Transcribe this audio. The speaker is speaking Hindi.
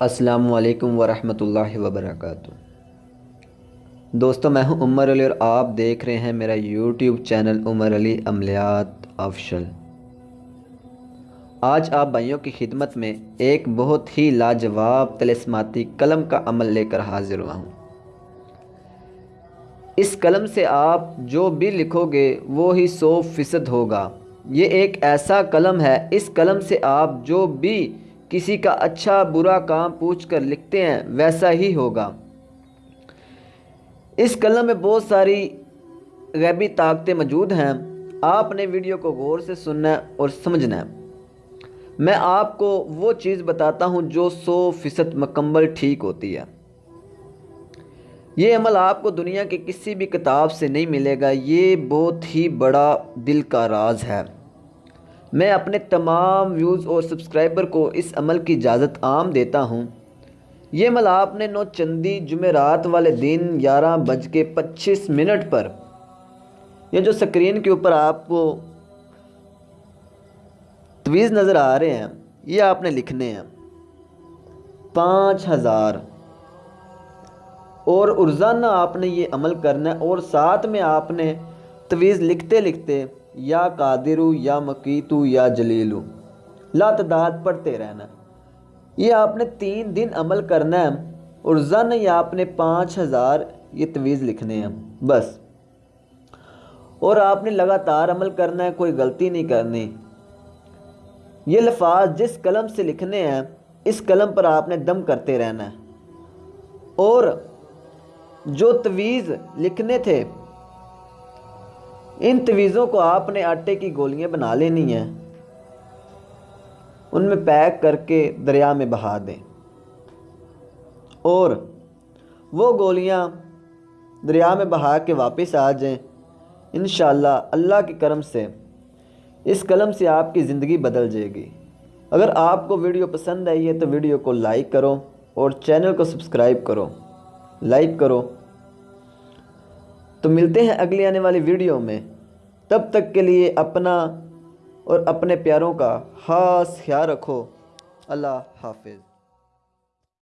असलकम वरहमल वबरक दोस्तों, मैं हूँ उमर अली और आप देख रहे हैं मेरा यूट्यूब चैनल उमर अली अमलियात अफशल आज आप भाइयों की खिदमत में एक बहुत ही लाजवाब तलस्माती कलम का अमल लेकर हाजिर हुआ हूँ। इस कलम से आप जो भी लिखोगे, वो ही सौ फ़ीसद होगा। ये एक ऐसा कलम है, इस कलम से आप जो भी किसी का अच्छा बुरा काम पूछ कर लिखते हैं, वैसा ही होगा। इस कलम में बहुत सारी गैबी ताकतें मौजूद हैं। आपने वीडियो को गौर से सुनना और समझना मैं आपको वो चीज़ बताता हूँ जो सौ फ़ीसद मकम्मल ठीक होती है। ये अमल आपको दुनिया के किसी भी किताब से नहीं मिलेगा। ये बहुत ही बड़ा दिल का राज है। मैं अपने तमाम व्यूज़ और सब्सक्राइबर को इस अमल की इजाज़त आम देता हूँ। ये अमल आपने नौ चंदी जुमेरात वाले दिन ग्यारह बज के पच्चीस मिनट पर, ये जो स्क्रीन के ऊपर आपको तवीज़ नज़र आ रहे हैं, ये आपने लिखने हैं। पाँच हज़ार। और रोज़ाना आपने ये अमल करना है, और साथ में आपने तवीज़ लिखते लिखते या कादिरु, या मकीतु, या जलीलू। लातदाद पढ़ते रहना। ये आपने तीन दिन अमल करना है और जन या आपने पाँच हज़ार ये तवीज़ लिखने हैं। बस। और आपने लगातार अमल करना है, कोई गलती नहीं करनी। ये लफाज जिस कलम से लिखने हैं, इस कलम पर आपने दम करते रहना है। और जो तवीज़ लिखने थे इन तवीज़ों को आपने आटे की गोलियाँ बना लेनी हैं। उनमें पैक करके दरिया में बहा दें। और वो गोलियाँ दरिया में बहा के वापस आ जाएँ इन अल्लाह के करम से, इस कलम से आपकी ज़िंदगी बदल जाएगी। अगर आपको वीडियो पसंद आई है तो वीडियो को लाइक करो और चैनल को सब्सक्राइब करो, लाइक करो। तो मिलते हैं अगली आने वाली वीडियो में। तब तक के लिए अपना और अपने प्यारों का ख़ास ख्याल रखो। अल्लाह हाफिज़।